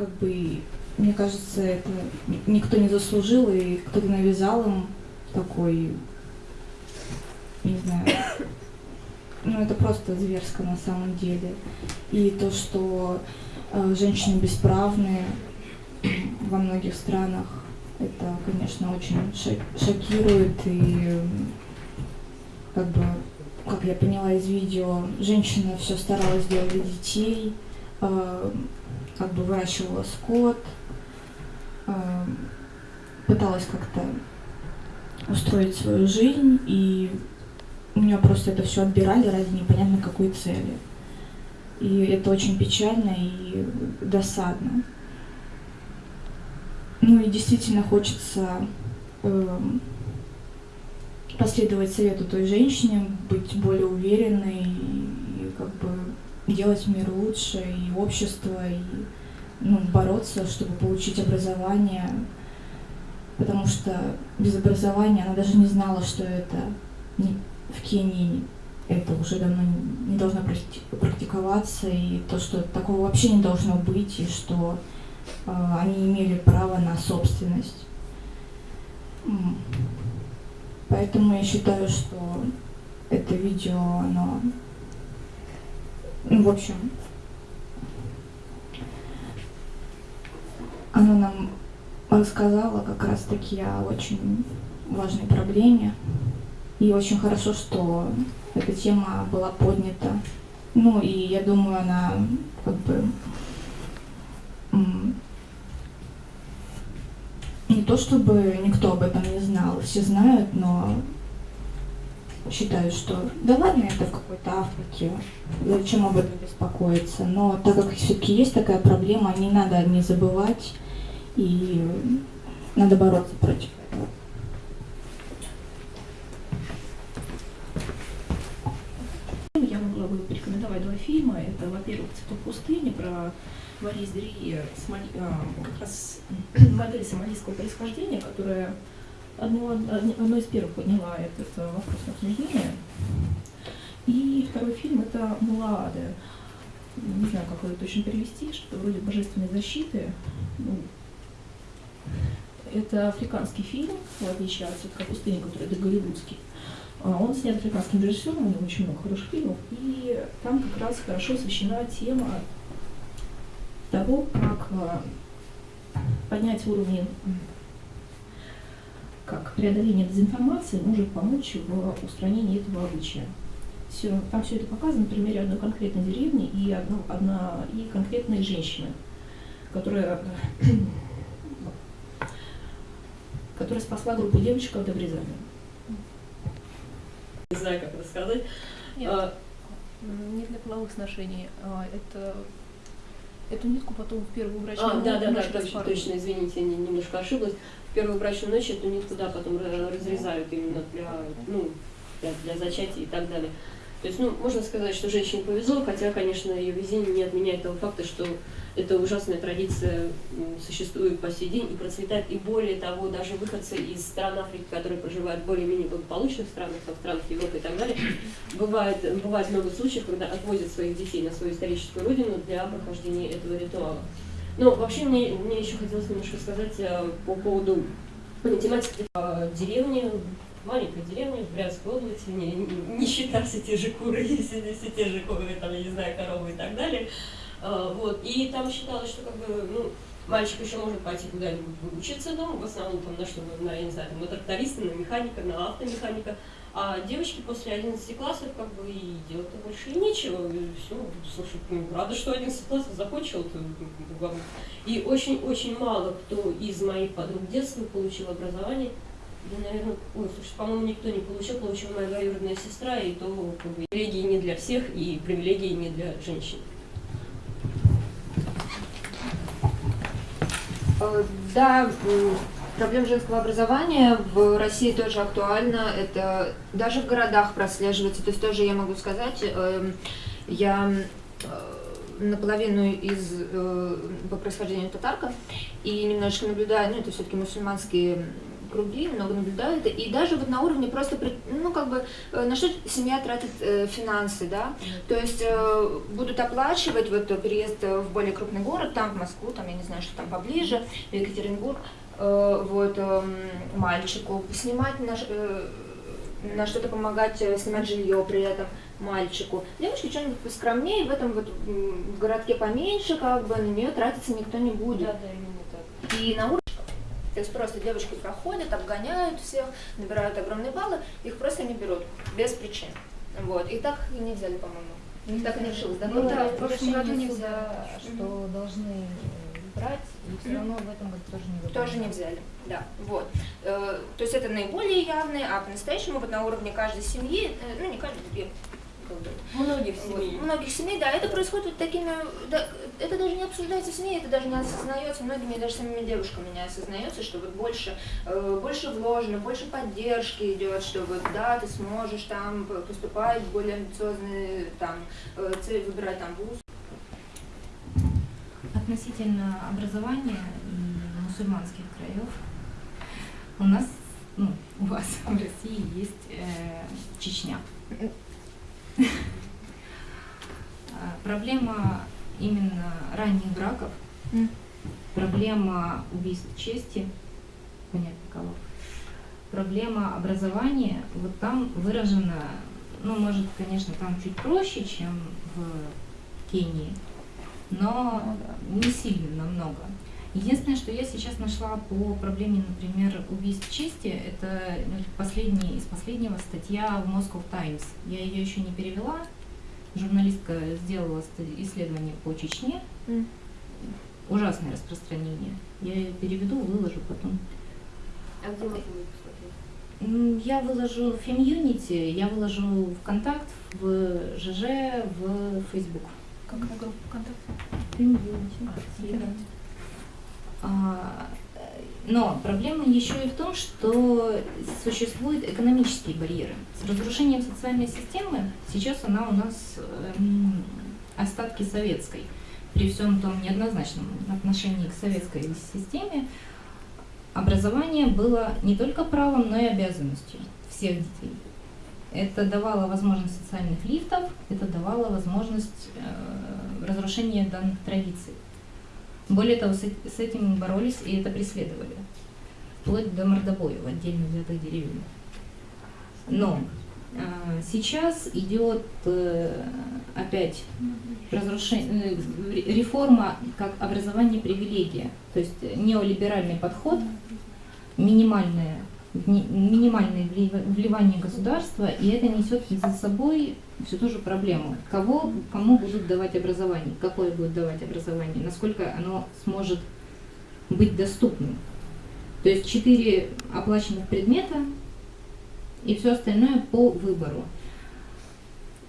как бы, мне кажется, это никто не заслужил, и кто-то навязал им такой, не знаю, ну это просто зверско на самом деле. И то, что э, женщины бесправные во многих странах, это, конечно, очень шокирует. И как бы, как я поняла из видео, женщина все старалась делать для детей, э, как бы выращивала скот, э, пыталась как-то устроить свою жизнь, и у нее просто это все отбирали ради непонятно какой цели. И это очень печально и досадно. Ну и действительно хочется э, последовать совету той женщине, быть более уверенной и, и как бы делать мир лучше, и общество, и ну, бороться, чтобы получить образование, потому что без образования она даже не знала, что это в Кении это уже давно не должно практиковаться, и то, что такого вообще не должно быть, и что э, они имели право на собственность. Поэтому я считаю, что это видео, оно, ну, в общем, оно нам рассказало как раз-таки о очень важной проблеме. И очень хорошо, что эта тема была поднята. Ну и я думаю, она как бы не то чтобы никто об этом не знал, все знают, но считаю, что да ладно, это в какой-то Африке, зачем об этом беспокоиться. Но так как все-таки есть такая проблема, не надо не забывать и надо бороться против этого. Я могла бы порекомендовать два фильма. Это, во-первых, «Цветок пустыни» про Борис Дри, Смоли, а, как раз модель сомалийского происхождения, которая одно, одно из первых подняла этот э, вопрос на обсуждение. И второй фильм – это «Мулаады». Не знаю, как его точно перевести, что вроде божественной защиты. Ну, это африканский фильм, в отличие от «Цветка пустыни», который это голливудский. А, он снят африканским режиссером, у него очень много хороших фильмов, и там как раз хорошо освещена тема того, как э, поднять уровень, преодоление дезинформации может помочь в устранении этого обычая. Все, там все это показано на примере одной конкретной деревни и, одно, одна, и конкретной женщины, которая, которая спасла группу девочек от обрезания. Не знаю, как это сказать. Нет, а, не для половых сношений. А, это Эту нитку потом в первую брачную а, да, да, да, точно, точно, извините, я немножко ошиблась. Первую брачную ночь эту нитку, да, потом разрезают именно для, ну, для, для зачатия и так далее. То есть, ну, можно сказать, что женщине повезло, хотя, конечно, ее везение не отменяет того факта, что эта ужасная традиция существует по сей день и процветает. И более того, даже выходцы из стран Африки, которые проживают в более-менее благополучных странах, как странах Европы и так далее, бывает, бывает много случаев, когда отвозят своих детей на свою историческую родину для прохождения этого ритуала. Но вообще мне, мне еще хотелось немножко сказать э, по поводу тематики э, деревни, маленькой деревне в Брянской области, не, не, считая все те же куры, все, все те же куры, там, я не знаю, коровы и так далее. А, вот. И там считалось, что как бы, ну, мальчик еще может пойти куда-нибудь выучиться дома, в основном там на что, на, я не знаю, на тракториста, на механика, на автомеханика. А девочки после 11 классов как бы и делать-то больше и нечего. И все, слушай, ну, рада, что 11 классов закончил. И очень-очень мало кто из моих подруг детства получил образование да, наверное, ой, слушай, по-моему, никто не получил, получила моя двоюродная сестра, и то как бы, привилегии не для всех, и привилегии не для женщин. Э, да, проблема женского образования в России тоже актуальна. Это даже в городах прослеживается. То есть тоже я могу сказать, эм, я э, наполовину из, э, по происхождению татарка, и немножечко наблюдаю, ну это все-таки мусульманские круги, много наблюдаю это, и даже вот на уровне просто, ну, как бы, э, на что семья тратит э, финансы, да, то есть э, будут оплачивать вот переезд в более крупный город, там, в Москву, там, я не знаю, что там поближе, в Екатеринбург, вот, эм, мальчику, снимать на, ш- э, на что-то помогать, э, снимать жилье при этом мальчику. Девочке что-нибудь поскромнее, в этом вот в городке поменьше, как бы, на нее тратиться никто не будет. Да, да, именно так. И на уровне, то есть просто девочки проходят, обгоняют всех, набирают огромные баллы, их просто не берут, без причин. Вот. И так и не взяли, по-моему. У них так и не решилось, да? Ну да, в прошлом году не взяли, что должны э, брать, все равно в этом году тоже не выбрали. Тоже не взяли, да, вот. Э, То есть это наиболее явные, а по-настоящему вот на уровне каждой семьи, э, ну не каждой, бы, Многих Вот. семей. Многих семей, да, это происходит вот такими, да, это даже не обсуждается в семье, это даже не осознается многими, даже самими девушками не осознается, что вот больше, э, больше вложено, больше поддержки идет, что вот да, ты сможешь там поступать в более амбициозные там э, цели, выбирать там вуз. Относительно образования и мусульманских краев, у нас, ну, у вас в России есть э, Чечня. А, Проблема именно ранних браков, проблема убийств чести, понятно кого, проблема образования, вот там выражена, ну, может, конечно, там чуть проще, чем в Кении, но не сильно намного. Единственное, что я сейчас нашла по проблеме, например, убийств чести, это ну, последний, из последнего статья в Moscow Times. Я ее еще не перевела. Журналистка сделала исследование по Чечне. М. Ужасное распространение. Я ее переведу, выложу потом. А где можно будет посмотреть? М, Я выложу в Фемьюнити, я выложу ВКонтакт, в ЖЖ, в Facebook. Какая группа ВКонтакте? Фемьюнити. А, э, Но проблема еще и в том, что существуют экономические барьеры. С разрушением социальной системы сейчас она у нас эм, остатки советской. При всем том неоднозначном отношении к советской системе образование было не только правом, но и обязанностью всех детей. Это давало возможность социальных лифтов, это давало возможность э, разрушения данных традиций. Более того, с, эт- с этим боролись и это преследовали. Вплоть до мордобоя в отдельно взятых деревьях. Но а, сейчас идет э, опять разрушение, э, ре- реформа как образование привилегия. То есть неолиберальный подход, минимальное, ми- минимальное влива- вливание государства, и это несет за собой всю ту же проблему. Кого, кому будут давать образование, какое будет давать образование, насколько оно сможет быть доступным. То есть четыре оплаченных предмета и все остальное по выбору.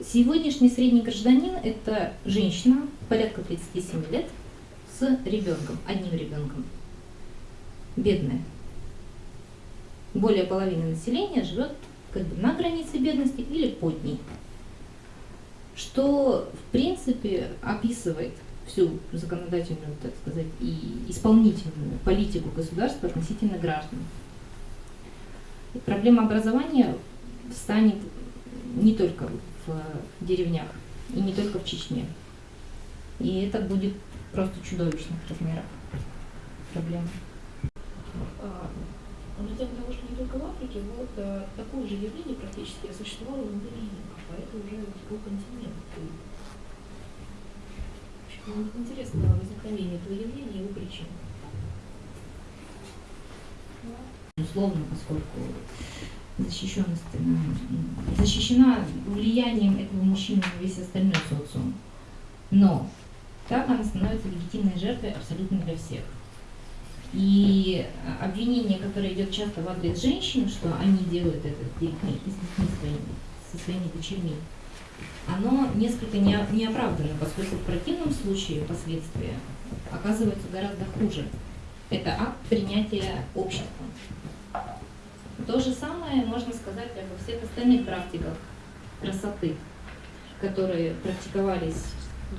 Сегодняшний средний гражданин – это женщина, порядка 37 лет, с ребенком, одним ребенком. Бедная. Более половины населения живет как бы на границе бедности или под ней. Что, в принципе, описывает всю законодательную, так сказать, и исполнительную политику государства относительно граждан. И проблема образования встанет не только в деревнях и не только в Чечне. И это будет просто чудовищных размеров проблема. А, На тему того, что не только в Африке, вот а, такое же явление практически существовало в Индонезии, а это уже другой континент. И, в общем, мне интересно возникновение этого явления и его причин. Безусловно, поскольку защищенность, м, защищена влиянием этого мужчины на весь остальной социум. Но так она становится легитимной жертвой абсолютно для всех. И а, обвинение, которое идет часто в адрес женщин, что они делают это с и с своими, со своими дочерьми, оно несколько не, не оправдано, поскольку в противном случае последствия оказываются гораздо хуже. Это акт принятия обществом. То же самое можно сказать обо всех остальных практиках красоты, которые практиковались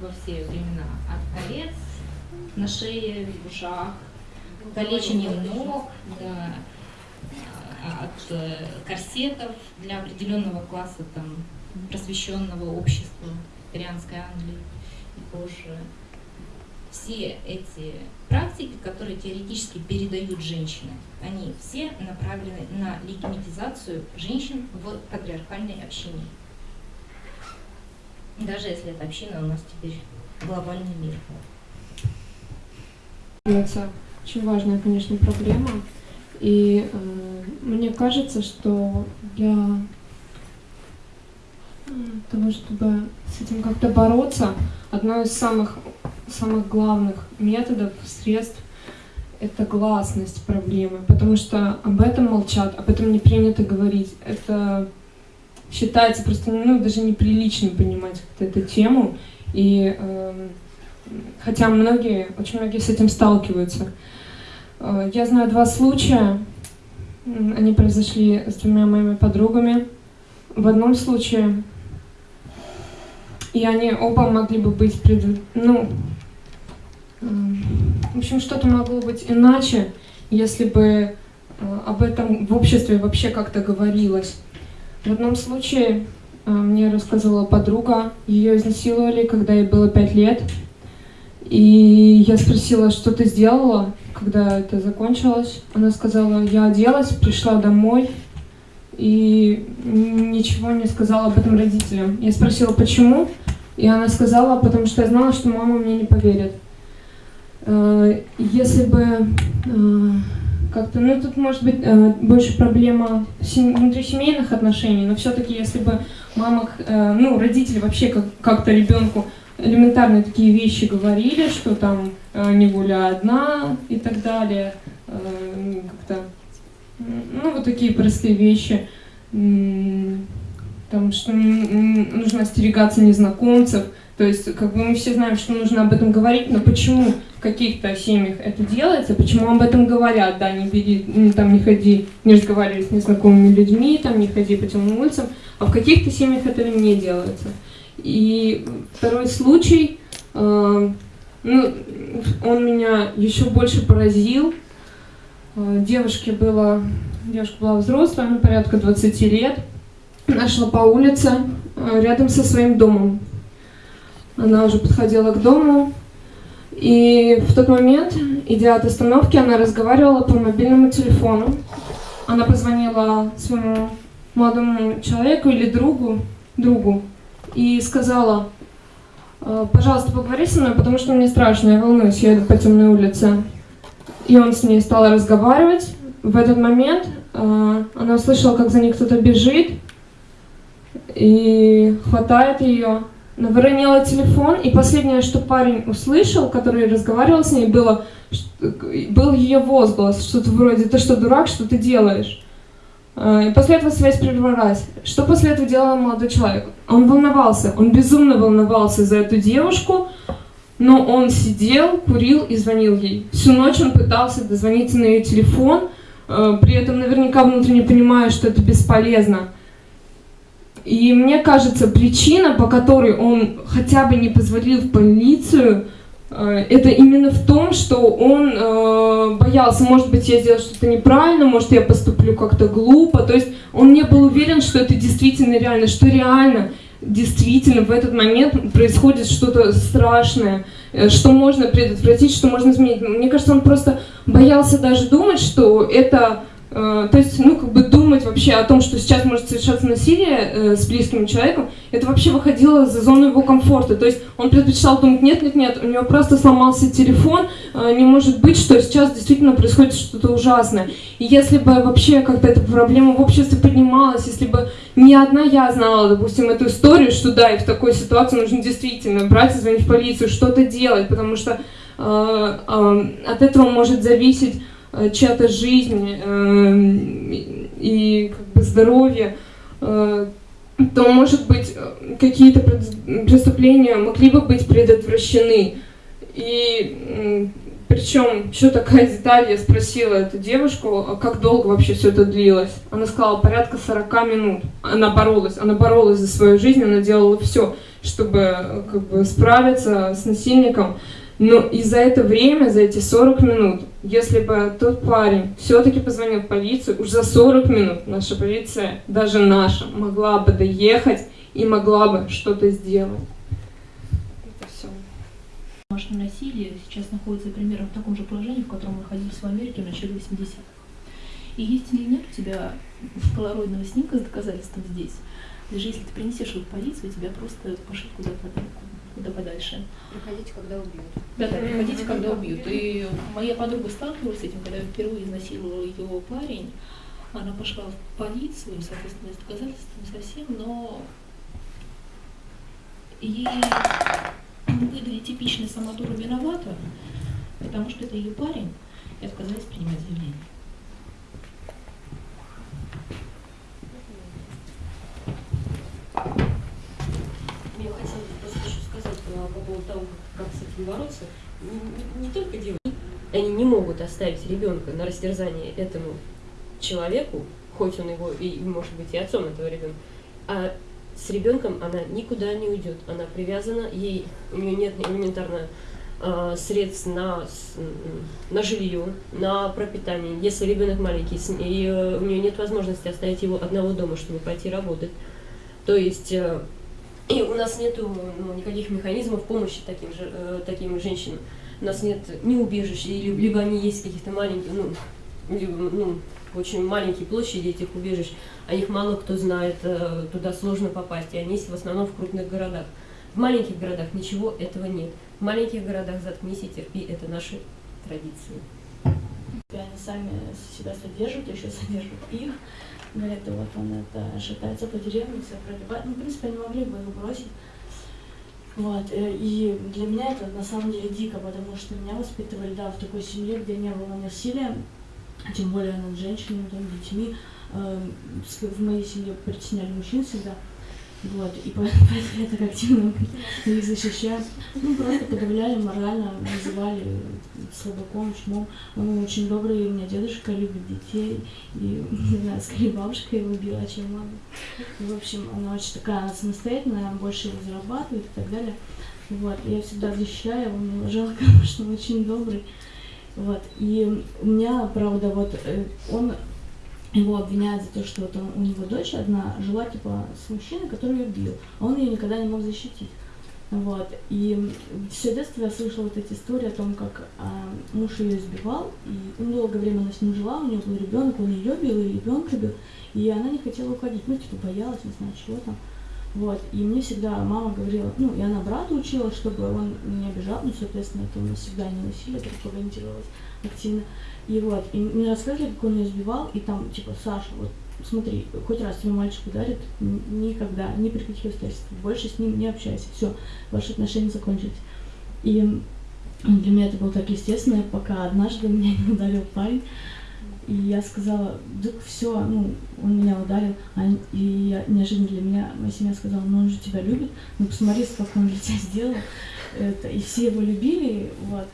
во все времена. От колец на шее, в ушах, калечение ног, да, а, от э, корсетов для определенного класса там, просвещенного общества Ирианской Англии и позже. Все эти практики, которые теоретически передают женщины, они все направлены на легитимизацию женщин в патриархальной общине. Даже если эта община у нас теперь глобальный мир. Очень важная, конечно, проблема. И э, мне кажется, что для того, чтобы с этим как-то бороться, одно из самых, самых главных методов, средств это гласность проблемы, потому что об этом молчат, об этом не принято говорить. Это считается просто ну, даже неприличным понимать как-то эту тему. И э, хотя многие, очень многие с этим сталкиваются. Э, я знаю два случая. Они произошли с двумя моими подругами. В одном случае, и они оба могли бы быть пред... ну, э, в общем, что-то могло быть иначе, если бы э, об этом в обществе вообще как-то говорилось. В одном случае мне рассказывала подруга, ее изнасиловали, когда ей было пять лет. И я спросила, что ты сделала, когда это закончилось. Она сказала, я оделась, пришла домой и ничего не сказала об этом родителям. Я спросила, почему, и она сказала, потому что я знала, что мама мне не поверит. Э, если бы э, как-то, ну тут может быть э, больше проблема внутрисемейных отношений, но все-таки если бы мама, ну родители вообще как-то ребенку элементарные такие вещи говорили, что там э, не гуляй одна и так далее. Э, как-то, ну, вот такие простые вещи. Там, что нужно остерегаться незнакомцев. То есть, как бы мы все знаем, что нужно об этом говорить, но почему в каких-то семьях это делается, почему об этом говорят, да, не бери, там не ходи, не разговаривай с незнакомыми людьми, там не ходи по темным улицам, а в каких-то семьях этого не делается. И второй случай, э, ну, он меня еще больше поразил. Э, девушке было, девушка была взрослая, ну, порядка 20 лет. Она шла по улице э, рядом со своим домом. Она уже подходила к дому, и в тот момент, идя от остановки, она разговаривала по мобильному телефону. Она позвонила своему молодому человеку или другу, другу, и сказала, «Э, пожалуйста, поговори со мной, потому что мне страшно, я волнуюсь, я иду по темной улице. И он с ней стал разговаривать. В этот момент э, она услышала, как за ней кто-то бежит, и хватает ее. Она выронила телефон, и последнее, что парень услышал, который разговаривал с ней, было, был ее возглас, что-то вроде «ты что, дурак, что ты делаешь?» Э, и после этого связь прервалась. Что после этого делал молодой человек? Он волновался, он безумно волновался за эту девушку, но он сидел, курил и звонил ей. Всю ночь он пытался дозвониться на ее телефон, э, при этом наверняка внутренне понимая, что это бесполезно. И мне кажется, причина, по которой он хотя бы не позвонил в полицию, это именно в том, что он э, боялся, может быть, я сделал что-то неправильно, может, я поступлю как-то глупо. То есть он не был уверен, что это действительно реально, что реально, действительно в этот момент происходит что-то страшное, э, что можно предотвратить, что можно изменить. Мне кажется, он просто боялся даже думать, что это Э, то есть, ну, как бы думать вообще о том, что сейчас может совершаться насилие э, с близким человеком, это вообще выходило за зону его комфорта. То есть он предпочитал думать, нет, нет, нет, у него просто сломался телефон, э, не может быть, что сейчас действительно происходит что-то ужасное. И если бы вообще как-то эта проблема в обществе поднималась, если бы не одна я знала, допустим, эту историю, что да, и в такой ситуации нужно действительно брать и звонить в полицию, что-то делать, потому что э, э, от этого может зависеть Э, чья-то жизнь э, и как бы здоровье, э, то, может быть, какие-то преступления могли бы быть предотвращены. И причем, еще такая деталь, я спросила эту девушку, а как долго вообще все это длилось. Она сказала, порядка 40 минут. Она боролась, она боролась за свою жизнь, она делала все, чтобы как бы, справиться с насильником. Но и за это время, за эти 40 минут, Если бы тот парень все-таки позвонил в полицию, уж за 40 минут наша полиция, даже наша, могла бы доехать и могла бы что-то сделать. Это все. Домашнее насилие сейчас находится примерно в таком же положении, в котором мы находились в Америке в начале 80-х. И есть или нет у тебя полароидного снимка с доказательством здесь, даже если ты принесешь его в полицию, тебя просто пошлют куда, под- куда подальше. Приходите, когда убьют. Да, да, приходите, когда убьют. И моя подруга сталкивалась с этим, когда впервые изнасиловал ее парень. Она пошла в полицию, соответственно, с доказательствами совсем, но ей выдали типичный самодура виновата, потому что это ее парень, и отказались принимать заявление. Я хотела по поводу того, как, как с этим бороться. Не, не- только девушки, они не могут оставить ребенка на растерзание этому человеку, хоть он его и может быть и отцом этого ребенка, а с ребенком она никуда не уйдет. Она привязана, ей у нее нет элементарно а, средств на, с- на жилье, на пропитание. Если ребенок маленький, с- и э, у нее нет возможности оставить его одного дома, чтобы пойти работать. То есть э, и у нас нет никаких механизмов помощи таким, же, э, таким женщинам. У нас нет ни убежищ, либо они есть каких-то маленьких, ну, либо, ну, очень маленькие площади этих убежищ, о них мало кто знает, э, туда сложно попасть, и они есть в основном в крупных городах. В маленьких городах ничего этого нет. В маленьких городах заткнись и терпи, это наши традиции. Они сами себя содержат, еще содержат их. Говорят, да вот он это шатается по деревне, себя проливает. Ну, в принципе, они могли бы его бросить. Вот. э, И для меня это на самом деле дико, потому что меня воспитывали, да, в такой семье, где не было насилия, тем более над женщинами, там, детьми. Эм, В моей семье притесняли мужчин всегда. Вот, и поэтому я так активно их защищаю. Ну, просто подавляли морально, называли слабаком, чмом. Он очень добрый, у меня дедушка любит детей, и, не знаю, скорее бабушка его убила, чем мама. В общем, она очень такая, она самостоятельная, она больше его зарабатывает и так далее. Вот, я всегда защищаю его жалко, потому что он очень добрый. Вот, и у меня, правда, вот э, он его обвиняют за то, что вот он, у него дочь одна жила типа с мужчиной, который ее бил, а он ее никогда не мог защитить. Вот. И все детство я слышала вот эти истории о том, как а, муж ее избивал, и ну, долгое время она с ним жила, у нее был ребенок, он ее бил, и ребенка бил, и она не хотела уходить, ну, типа, боялась, не знаю, чего там. Вот, и мне всегда мама говорила, ну, и она брата учила, чтобы он не обижал, ну, соответственно, это у нас всегда не насилие пропагандировалось активно. И вот, и мне рассказывали, как он ее избивал, и там, типа, Саша, вот, смотри, хоть раз тебя мальчик ударит, никогда, ни при каких обстоятельствах, больше с ним не общайся, все, ваши отношения закончились. И для меня это было так естественно, пока однажды меня не ударил парень, и я сказала, да все, ну, он меня ударил, а, и я, неожиданно для меня моя семья сказала, ну он же тебя любит, ну посмотри, сколько он для тебя сделал, это, и все его любили, вот.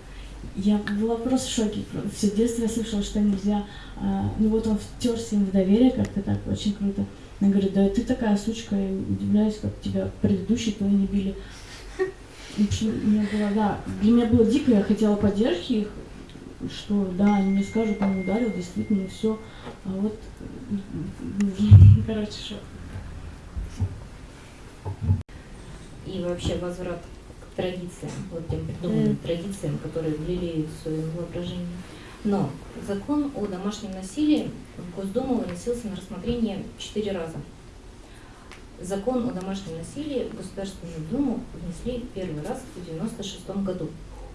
Я была просто в шоке. Все детство я слышала, что нельзя. а, ну вот он втерся им в доверие как-то так, очень круто. Она говорит, да ты такая сучка, я удивляюсь, как тебя предыдущие твои не били. В общем, мне было, да, для меня было дико, я хотела поддержки их, что да, они мне скажут, он ударил, действительно, все. А вот, короче, шок. И вообще возврат к традициям, вот тем придуманным традициям, которые ввели в свое воображение. Но закон о домашнем насилии в Госдуму выносился на рассмотрение четыре раза. Закон о домашнем насилии в Государственную Думу внесли первый раз в 1996 году.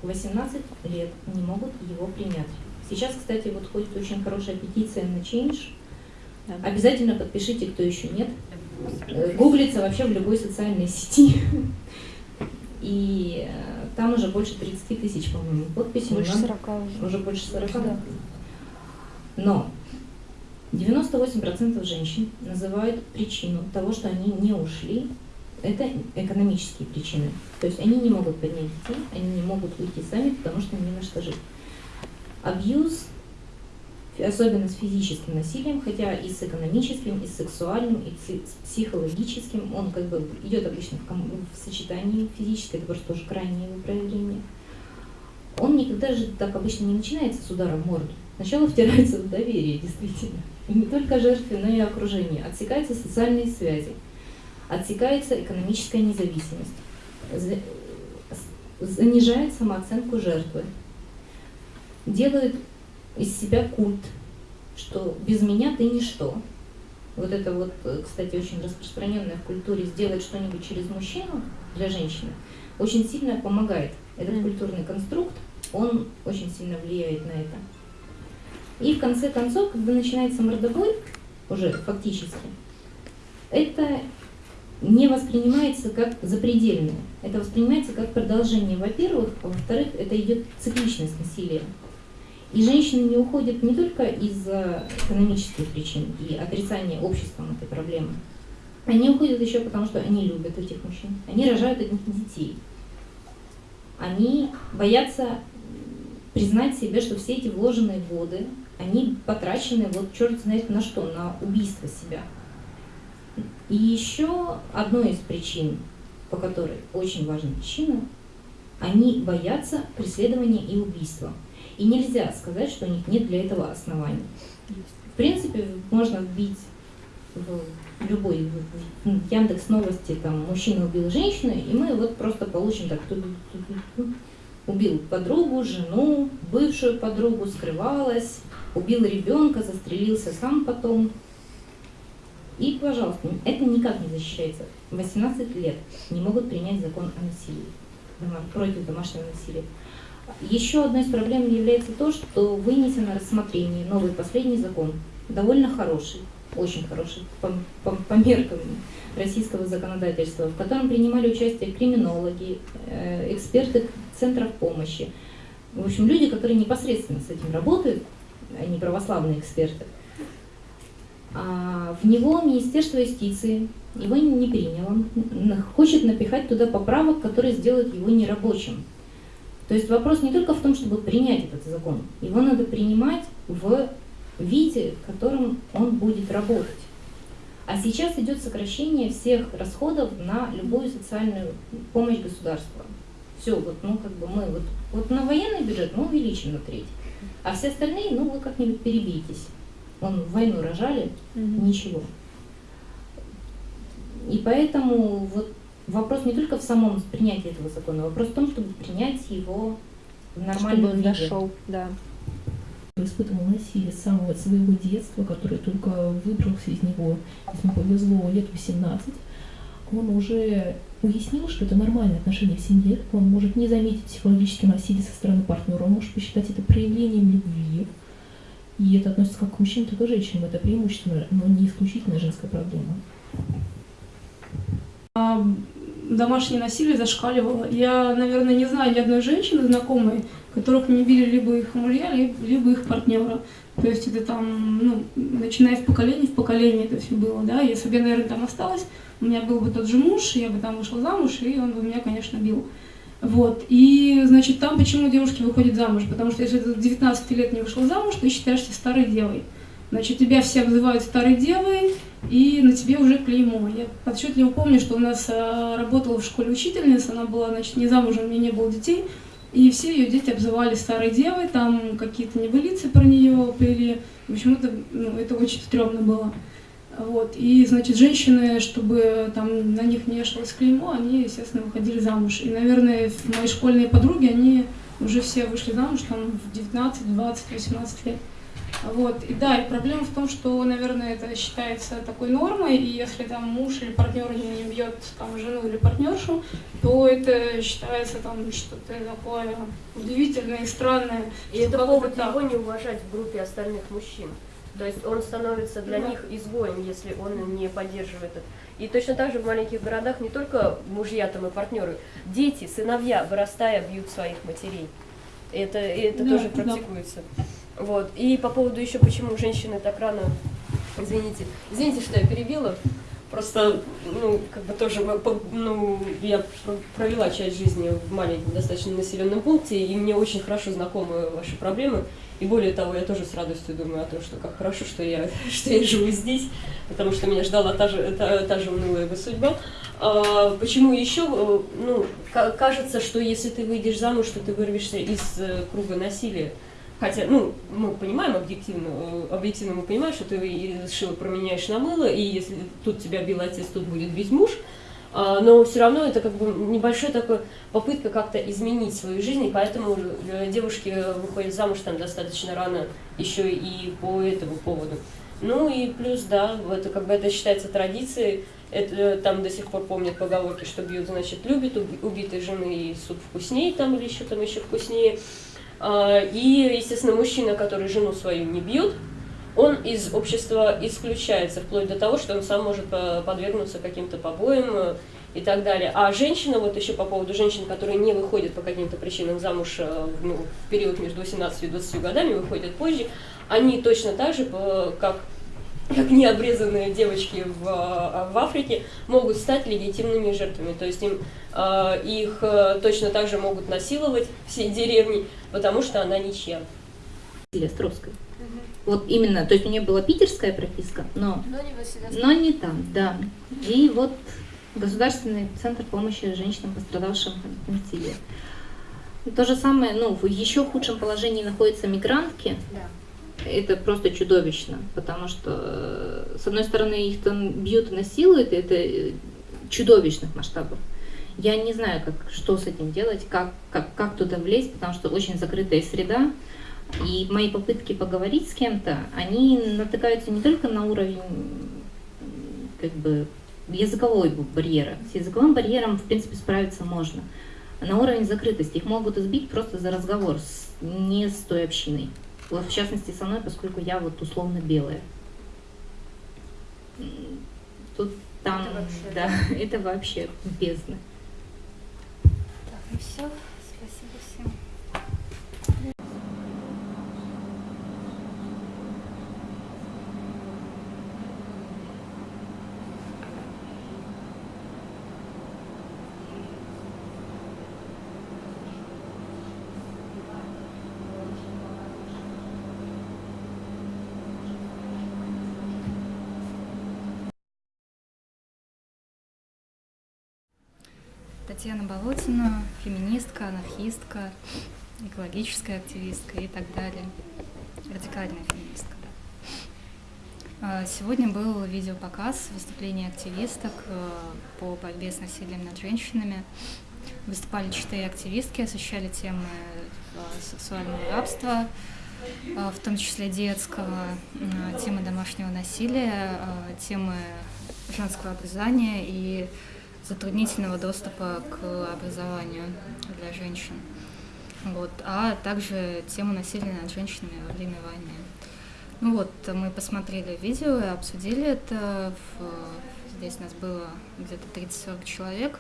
18 лет не могут его принять. Сейчас, кстати, вот ходит очень хорошая петиция на Change. Обязательно подпишите, кто еще нет. Э, Гуглится вообще в любой социальной сети. И э, там уже больше 30 тысяч, по-моему, подписей. Больше Нам 40 уже. Уже больше 40, да? Но 98% женщин называют причину того, что они не ушли, это экономические причины. То есть они не могут поднять детей, они не могут уйти сами, потому что им не на что жить. Абьюз, особенно с физическим насилием, хотя и с экономическим, и с сексуальным, и с психологическим, он как бы идет обычно в, в сочетании физическое, это просто тоже крайнее его проявление. он никогда же так обычно не начинается с удара в морду. Сначала втирается в доверие, действительно. И не только жертве, но и окружение. Отсекаются социальные связи, отсекается экономическая независимость, за- занижает самооценку жертвы, делают из себя культ, что без меня ты ничто. Вот это вот, кстати, очень распространенное в культуре сделать что-нибудь через мужчину для женщины очень сильно помогает. Этот культурный конструкт, он очень сильно влияет на это. И в конце концов, когда начинается мордобой, уже фактически, это не воспринимается как запредельное. Это воспринимается как продолжение, во-первых, а во-вторых, это идет цикличность насилия. И женщины не уходят не только из-за экономических причин и отрицания обществом этой проблемы. Они уходят еще потому, что они любят этих мужчин. Они рожают от них детей. Они боятся признать себе, что все эти вложенные годы, они потрачены вот черт знает на что, на убийство себя. И еще одной из причин, по которой очень важна причина, они боятся преследования и убийства. И нельзя сказать, что у них нет для этого оснований. В принципе, можно вбить в любой в- Яндекс новости, там, мужчина убил женщину, и мы вот просто получим так, ту-ду-ту-ду-ту. убил подругу, жену, бывшую подругу, скрывалась, убил ребенка, застрелился сам потом. И, пожалуйста, это никак не защищается. 18 лет не могут принять закон о насилии, против домашнего насилия. Еще одной из проблем является то, что вынесен на рассмотрение новый последний закон, довольно хороший, очень хороший по, по- по меркам российского законодательства, в котором принимали участие криминологи, э, эксперты центров помощи, в общем, люди, которые непосредственно с этим работают, а не православные эксперты. А в него Министерство юстиции его не приняло, хочет напихать туда поправок, которые сделают его нерабочим. То есть вопрос не только в том, чтобы принять этот закон, его надо принимать в виде, в котором он будет работать. А сейчас идет сокращение всех расходов на любую социальную помощь государства. Все, вот, ну, как бы мы вот, вот на военный бюджет мы увеличим на треть, а все остальные, ну, вы как-нибудь перебейтесь. Вон в войну рожали, ничего. И поэтому вот вопрос не только в самом принятии этого закона, вопрос в том, чтобы принять его в нормальном Чтобы он виде. дошел, да. испытывал насилие с самого своего детства, который только выбрался из него, если ему повезло, лет 18, он уже уяснил, что это нормальное отношение в семье, он может не заметить психологическое насилие со стороны партнера, он может посчитать это проявлением любви, и это относится как к мужчинам, так и к женщинам, это преимущественно, но не исключительно женская проблема. А, домашнее насилие зашкаливало. Я, наверное, не знаю ни одной женщины знакомой, которых не били либо их мужья, ли- либо их партнера. То есть это там, ну, начиная в поколение в поколение это все было, да. Если бы я, наверное, там осталась, у меня был бы тот же муж, я бы там вышла замуж, и он бы меня, конечно, бил. Вот. И, значит, там почему девушки выходят замуж? Потому что если ты до 19 лет не вышла замуж, ты считаешься старой девой. Значит, тебя все обзывают старой девой, и на тебе уже клеймо. Я отчетливо помню, что у нас э, работала в школе учительница, она была, значит, не замужем, у нее не было детей, и все ее дети обзывали старой девой, там какие-то небылицы про нее плели. В общем, это, ну, это очень стрёмно было. Вот. И, значит, женщины, чтобы там на них не вешалось клеймо, они, естественно, выходили замуж. И, наверное, мои школьные подруги, они уже все вышли замуж там в 19, 20, 18 лет. Вот. И да, и проблема в том, что, наверное, это считается такой нормой, и если там муж или партнер не бьет там жену или партнершу, то это считается там что-то такое удивительное и странное. И это повод так. его не уважать в группе остальных мужчин. То есть он становится для Да. них изгоем, если он не поддерживает это. И точно так же в маленьких городах не только мужья там и партнеры, дети, сыновья, вырастая, бьют своих матерей. Это, это Да, тоже да. практикуется. Вот. И по поводу еще, почему женщины так рано, извините, извините, что я перебила, просто, ну, как бы тоже, ну, я пр- провела часть жизни в маленьком достаточно населенном пункте, и мне очень хорошо знакомы ваши проблемы. И более того, я тоже с радостью думаю о том, что как хорошо, что я, что я живу здесь, потому что меня ждала та же, та, та же унылая бы судьба. А, Почему еще? э, Ну, ка- кажется, что если ты выйдешь замуж, то ты вырвешься из э, круга насилия. Хотя, ну, мы понимаем объективно, э, объективно мы понимаем, что ты шило променяешь на мыло, и если тут тебя бил отец, тут будет бить муж. А, Но все равно это как бы небольшая такая попытка как-то изменить свою жизнь, и поэтому э, девушки выходят замуж там достаточно рано еще и по этому поводу. Ну и плюс, да, это как бы это считается традицией, это, э, там до сих пор помнят поговорки, что бьют, значит, любит, уби- убитой жены и суп вкуснее там или еще там еще вкуснее. А, И, естественно, мужчина, который жену свою не бьет, он из общества исключается, вплоть до того, что он сам может э, подвергнуться каким-то побоям э, и так далее. А женщина, вот еще по поводу женщин, которые не выходят по каким-то причинам замуж э, ну, в период между 18 и 20 годами, выходят позже, они точно так же, как как необрезанные девочки в, в Африке могут стать легитимными жертвами. То есть им, э, их э, точно так же могут насиловать всей деревни, потому что она ничья. Или Островской. Вот именно, то есть у нее была питерская прописка, но, Но не но не там, да. И вот Государственный центр помощи женщинам, пострадавшим от насилия. То же самое, ну, в еще худшем положении находятся мигрантки. Да. Это просто чудовищно, потому что, э, с одной стороны, их там бьют и насилуют, и это э, чудовищных масштабов. Я не знаю, как, что с этим делать, как, как, как туда влезть, потому что очень закрытая среда. И мои попытки поговорить с кем-то, они натыкаются не только на уровень как бы языковой барьера. С языковым барьером, в принципе, справиться можно. На уровень закрытости их могут избить просто за разговор с, не с той общиной. Вот в частности со мной, поскольку я вот условно белая. Тут там, Это вообще, да, это вообще бездна. Так, ну все. Спасибо всем. Татьяна Болотина, феминистка, анархистка, экологическая активистка и так далее. Радикальная феминистка. А, Сегодня был видеопоказ выступлений активисток э, по борьбе с насилием над женщинами. Выступали четыре активистки, освещали темы э, сексуального рабства, э, в том числе детского, темы домашнего насилия, темы женского образования и затруднительного доступа к образованию для женщин. Вот, а также тему насилия над женщинами во время войны. Ну вот, мы посмотрели видео и обсудили это. В- Здесь нас было где-то 30-40 человек.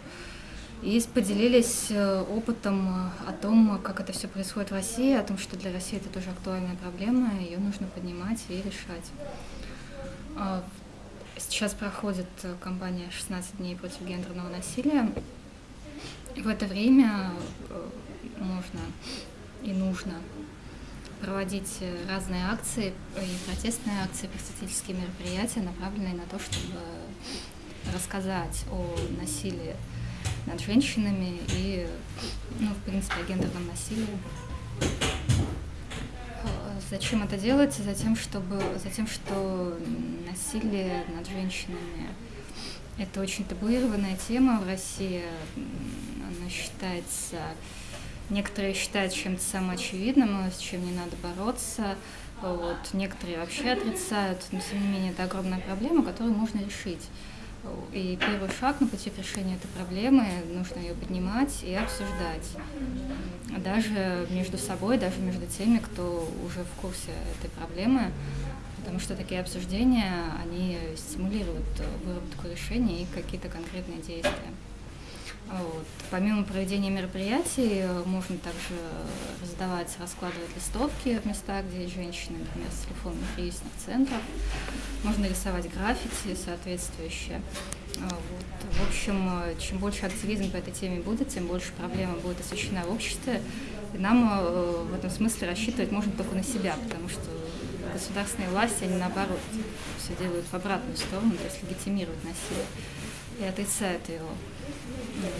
И поделились э, опытом о том, как это все происходит в России, о том, что для России это тоже актуальная проблема, ее нужно поднимать и решать. Сейчас проходит э, кампания «16 дней против гендерного насилия». В это время э, можно и нужно проводить э, разные акции и протестные акции, просветительские мероприятия, направленные на то, чтобы рассказать о насилии над женщинами и, ну, в принципе, о гендерном насилии. Зачем это делается? Затем, чтобы, затем, что насилие над женщинами – это очень табуированная тема в России. Она считается, некоторые считают чем-то самоочевидным, с чем не надо бороться. Вот. Некоторые вообще отрицают, но тем не менее это огромная проблема, которую можно решить. И первый шаг на пути к решению этой проблемы, нужно ее поднимать и обсуждать. Даже между собой, даже между теми, кто уже в курсе этой проблемы, потому что такие обсуждения, они стимулируют э, выработку решений и какие-то конкретные действия. Вот. Помимо проведения мероприятий, э, можно также раздавать, раскладывать листовки в местах, где есть женщины, например, с телефонных кризисных центров. Можно рисовать граффити соответствующие. А, Вот. В общем, э, чем больше активизм по этой теме будет, тем больше проблема будет освещена в обществе. И нам э, в этом смысле рассчитывать можно только на себя, потому что государственные власти, они наоборот все делают в обратную сторону, то есть легитимируют насилие. и отрицают его.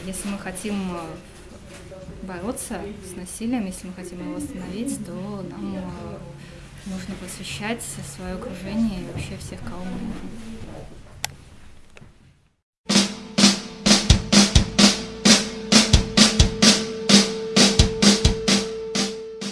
Если мы хотим э, бороться с насилием, если мы хотим его остановить, то нам э, нужно просвещать свое окружение и вообще всех, кого мы можем.